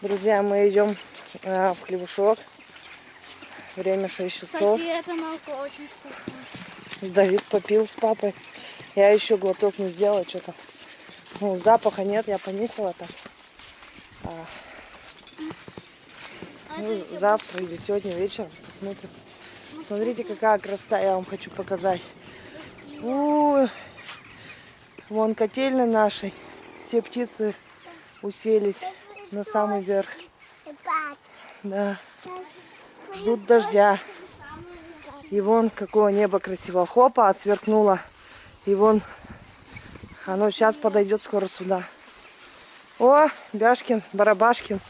Друзья, мы идем а, в хлебушок. Время 6 часов. Кстати, это молоко очень. Давид попил с папой. Я еще глоток не сделала, что-то. Ну, запаха нет, я понюхала так. А, А ну, завтра или сегодня вечером посмотрим. Смотрите, какая красота, я вам хочу показать. У, вон котельная нашей. Все птицы уселись на самый верх. Да. Ждут дождя. И вон какое небо красиво. Хопа, сверкнуло. И вон оно сейчас подойдет скоро сюда. О, Бяшкин, Барабашкин.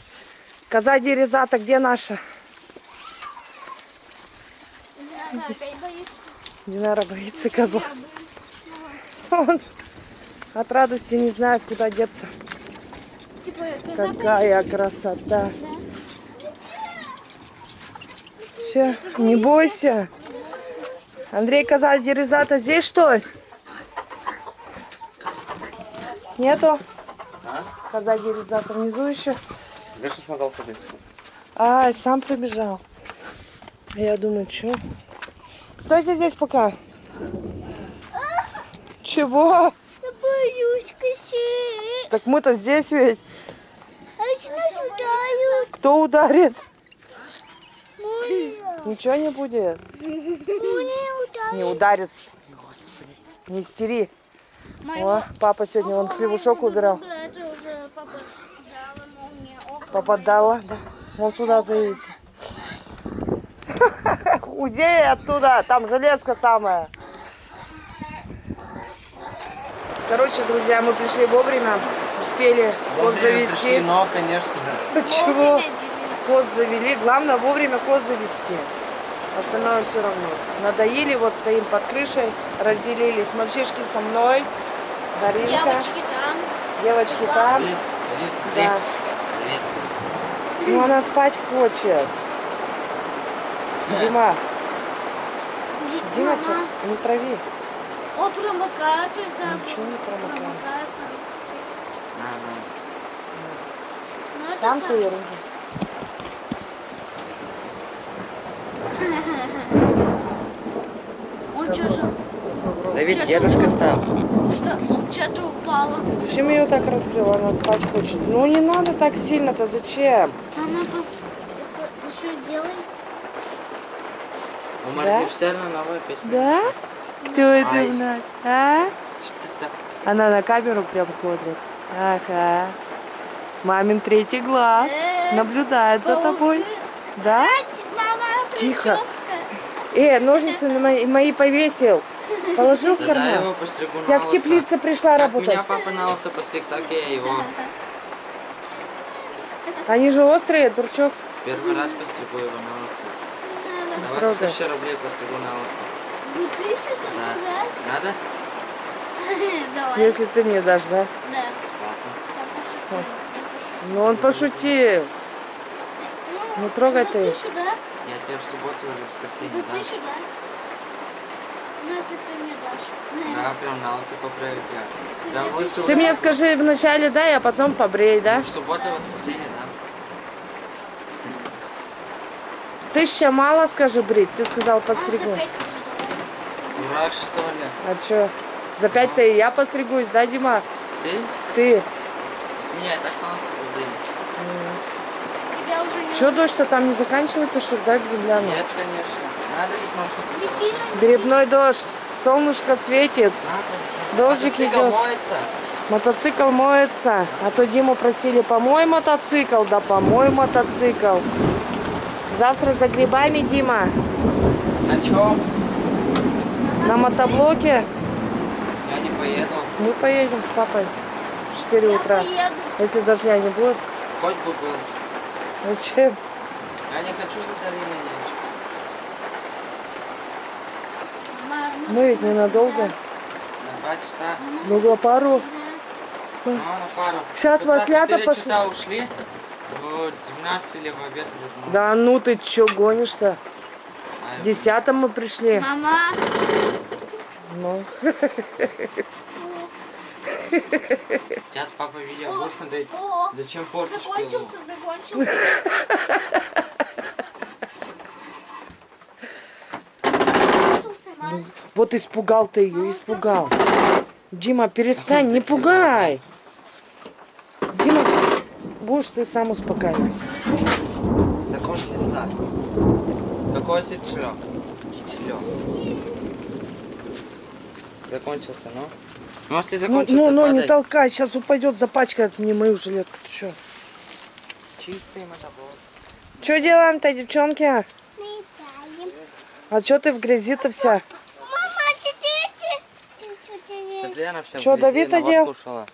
Коза Дерезата, где наша? Опять боится. Динара боится козла. Он от радости не знает, куда деться. Типа, Какая красота. Да. Че, не бойся. Андрей Коза Дерезата здесь что ли? Нету? А? Коза Дерезата внизу еще. Где же смотал себе? А, сам пробежал. А Я думаю, что? Стойте здесь пока. Чего? Я боюсь косей. Так мы-то здесь ведь. Нас ударят? Кто ударит? Моя. Ничего не будет. Ударят. Не ударит. Господи. Не истери. Моего- О, папа сегодня вон хлебушок убирал. Да, это уже папа дала молния. Ох, Попадала, да. Вон сюда заедете. Уйди оттуда, там железка самая. Короче, друзья, мы пришли вовремя, успели коз завести. Но, конечно. Чего? вовремя, Коз завели, главное вовремя коз завести. Остальное все равно. Надоели, вот стоим под крышей, разделились. Мальчишки со мной. Даринка, Девочки там. девочки там. Привет, привет, Да. привет. Ну, она спать хочет. Дима, Ди- Дима, не трави. О, промокатор, да. Ничего не промокает. промокается. Ага. Ну, это Там ты. Он что же? Давид, Чё-то дедушка стал. Что? Что-то упало. Зачем ее так раскрыла? Она спать хочет. Ну не надо так сильно-то, зачем? Мама, пос... еще сделай. У Да? Моргенштерна новая песня. Да? Кто это Айс. у нас? А? Она на камеру прям смотрит. Ага. Мамин третий глаз. Наблюдает за тобой. Да? Мама, Тихо. Э, ножницы на мои, мои повесил. Положил в карман. на Я в теплице пришла Как работать. меня папа на лысо постриг, так я его. Они же острые, дурачок. Первый раз постригу его на лысо. Давай Трогай. за тысячу рублей постригу на лысо. За тысячу Да. Надо? Давай. Если ты мне дашь, да? Да. Ладно. Пошутила. Ну он пошутил. Ну, трогай за ты. тысячу, да? Я тебе в субботу или в За воскресенье дам. тысячу, да? Ну, если ты мне дашь. Да, прям на лысо поправить я. Прям лысо Ты мне скажи вначале дай, а потом побрей, да? В субботу и воскресенье дам. Тысяча мало, скажи, брить. Ты сказал А, за постригу. давай. Дурак, что ли? А чё? За пять-то и я постригусь, да, Дима? Ты? Ты. Меня и так побрили. Тебя уже не Чё, дождь-то там не заканчивается, что да, гляну? Нет, конечно. Надо ведь не Грибной дождь, солнышко светит, дождик Мотоцикл идет, моется. мотоцикл моется. А то Диму просили, помой мотоцикл, да помой мотоцикл. Завтра за грибами, Дима, На чем? на мотоблоке. Я не поеду. Мы поедем с папой 4 Я утра. Если дождя не будет, Хоть бы был. зачем? Я не хочу за Дариной Мама, Мы ведь ненадолго. На два часа. Ну, пару. Ну, на пару. Так маслята пошли. часа ушли. В 12 или в обед. вернулись. Да ну ты чё гонишь-то? В десятом мы пришли. Мама. Ну. Сейчас папа видео будет смотреть. О, Зачем портишь закончился, закончился. Закончился, мам. Вот испугал ты ее, испугал. Дима, перестань, не пугай. Дима, будешь ты сам успокаивать. Закончится да. Какой тичлёк? Тичлёк. Закончился, ну? Ну, если Ну, закончится, ну, ну, не падай. толкай, сейчас упадет, запачкает мне мою жилетку. Ты что? Чистый мотоблок. Что делаем-то, девчонки? А что ты в грязи-то вся? Мама, сидите. Что Давид одел? кушала.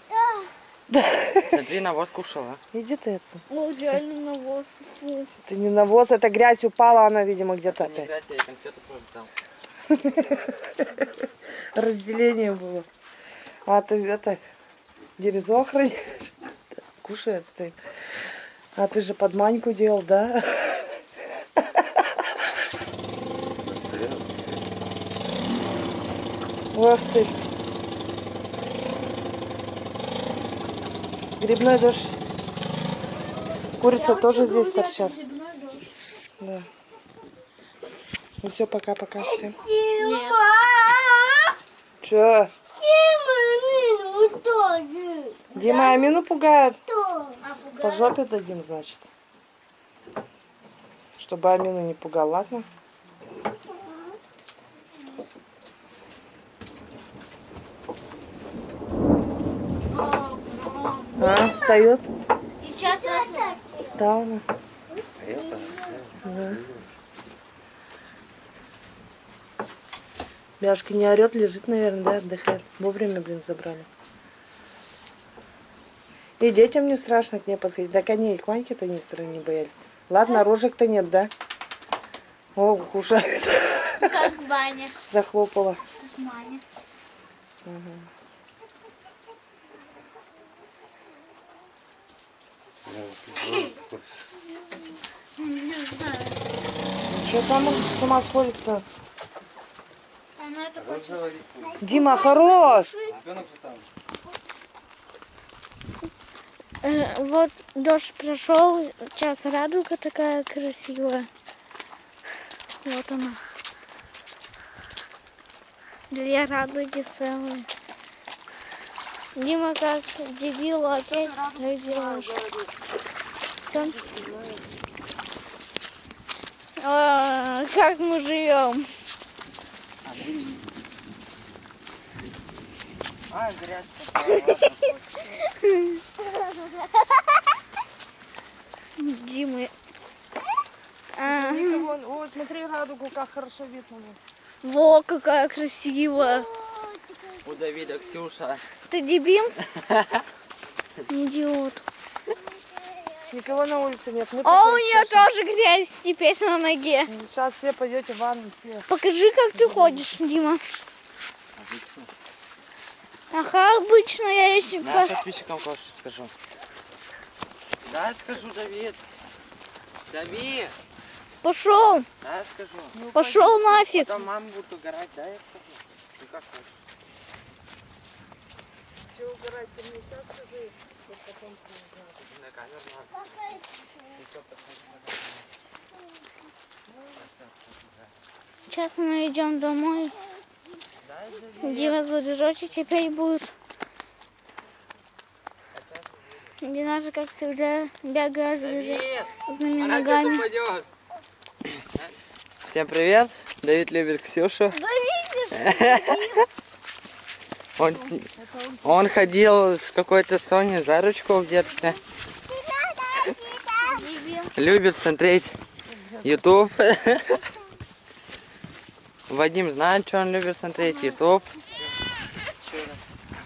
Смотри, навоз кушала. Иди ты отсюда. О, реально навоз. Ты не навоз, это грязь упала, она, видимо, где-то Не опять. играть, я конфету просто дал. Разделение было. А ты это, дерезу охраняешь? Кушает стоит. А ты же под маньку делал, да? Ох ты. Грибной дождь. Курица Я тоже здесь торчат. Да. Ну все, пока-пока всем. Нет. Че? Дима, ну тоже. Дима Амину пугает. А, По жопе дадим, значит. Чтобы Амину не пугал, ладно? А, встает. Сейчас. Встала. она. Да. Бяшка не орет, лежит, наверное, да, отдыхает. Вовремя, блин, забрали. И детям не страшно к ней подходить. Так они и к Ваньке-то не стороны не боялись. Ладно, рожек-то нет, да? О, кушает. Как в бане. Захлопала. Как бане. Не знаю. Что там он с ума сходит-то? Дима, хорош! Э, Вот дождь прошел, сейчас радуга такая красивая. Вот она. Две радуги целые. Дима как дебил опять так делаешь. Всё. А, как мы живем? А, грязь. Дима. А, Никого... О, смотри радугу, как хорошо видно. во, какая красивая. У Давида Ксюша. Ты дебил? Идиот. Никого на улице нет. Мы О, такие у нее все- тоже грязь теперь на ноге. Сейчас все пойдете в ванну все. Покажи, как ты ходишь, Дима. Ага, обычно я если Да, по- подписчикам кое скажу. Да, скажу, Давид. Давид, пошел, да, скажу. пошел нафиг. Потом мама будет угорать, да, я скажу. Ты как хочешь. Че угорать, ты мне сейчас скажи. потом. На камеру надо. Сейчас мы идем домой. Дима заряжочек теперь будет. Динаша, как всегда, бегает она сейчас ногами. Всем привет. Давид любит Ксюшу. Он, он ходил с какой-то Соней за ручку в детстве. Любит смотреть YouTube. Вадим знает, что он любит смотреть YouTube.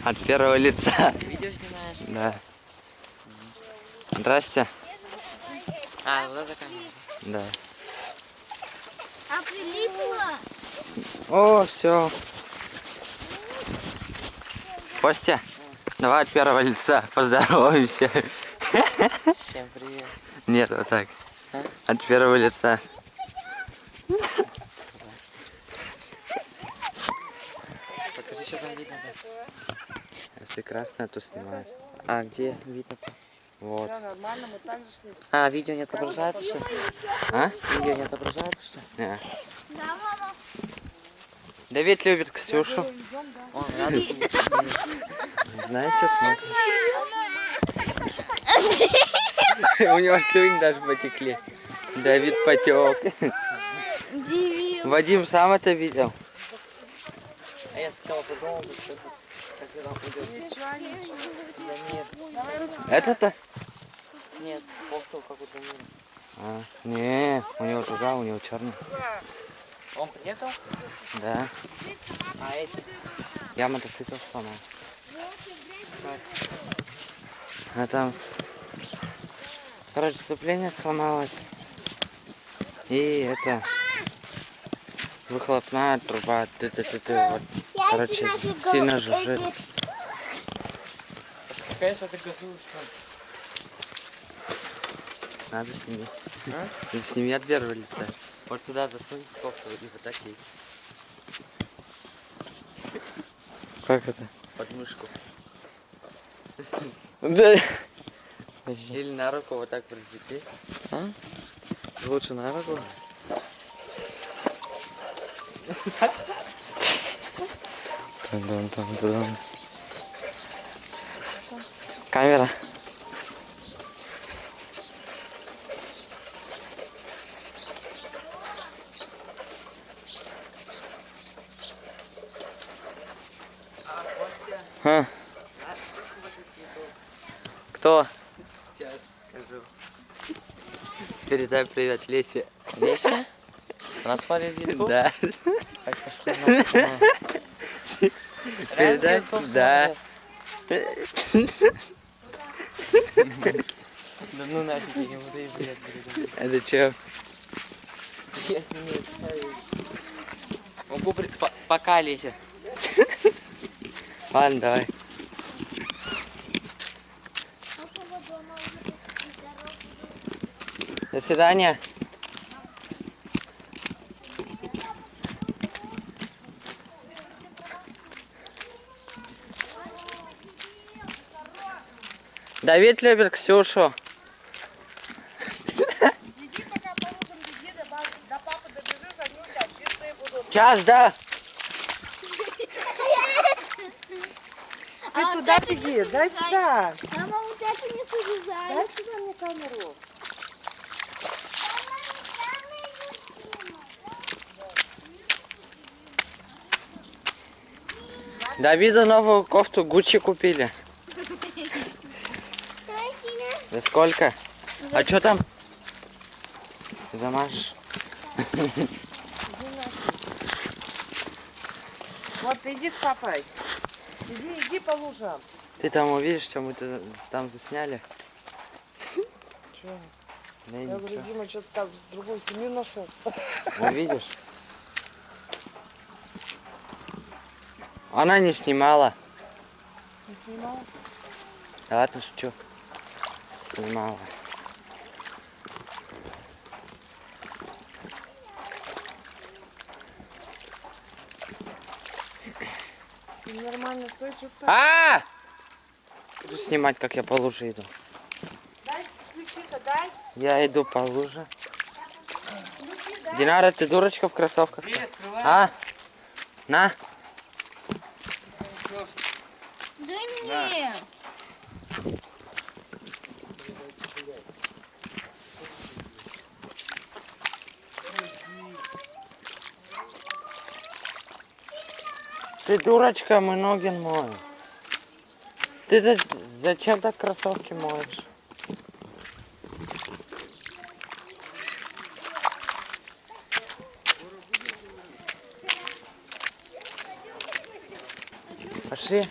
От первого лица. Видео снимаешь? Да. Здрасте. А, много там. Да. А прилипла? О, все. Костя, давай от первого лица поздороваемся. Всем привет. Нет, вот так. А? От первого лица. Покажи, что там видно. да. Если красная, то снимает. А где видно? Вот. Все нормально, мы так же шли. А, видео не отображается, что? А? Видео не отображается, что? Не. Да, мама. Давид любит Ксюшу. Он рядом. Знаете, смотрит. У него слюни даже потекли. Давид потек. Вадим сам это видел. А я сначала подумал, что это... Как это пойдет? Ничего, ничего. Да нет, Это-то? нет, кофту какую-то мир. А, не, у него другая, у него черный. Он приехал? Да. А эти? Я мотоцикл сломал. А там, короче, сцепление сломалось. И это, выхлопная труба, ты ты ты ты вот, короче, сильно жужжит. Конечно, ты газуешь? Надо сними. А? И сними от первого лица. Вот сюда засунь кофту и вот так ей. Как это? Под мышку. Да. Или на руку вот так прицепи. А? Лучше на руку. Тан-дан-тан-дан. Камера. А? Кто? Сейчас скажу. Передай привет Лесе. Леся? Она смотрит YouTube? Да. Так, пошли нахуй. YouTube Да. смотрит? Да ну нафиг, я ему даю бред, бред. Это что? Я с ними общаюсь. Могу при... по- Пока, Леся. Ладно, давай. До свидания. Давид любит Ксюшу. Иди пока положим беги, до, ба- до папы добежишь, они у тебя чистые будут. Сейчас, да? Ты туда беги, дай сюда. Мама, вот это не срезай. Дай сюда мне камеру. Давиду новую кофту Гуччи купили. За сколько? А что там? Замажешь. Вот иди с папой. Иди, иди по лужам. Ты там увидишь, что мы там засняли? Чё? Да Я говорю. Дима что-то там с другой семью нашел. Увидишь? Она не снимала. Не снимал? Да ладно, шучу. Снимала. Нормально стой, что ты А! Буду снимать, как я по луже иду. Дай ключи-то, дай. Я иду по луже. Динара, ты дурочка в кроссовках? А? На. Дай мне. Ты дурочка, мы ноги моем. Ты за- зачем так кроссовки моешь? Пошли.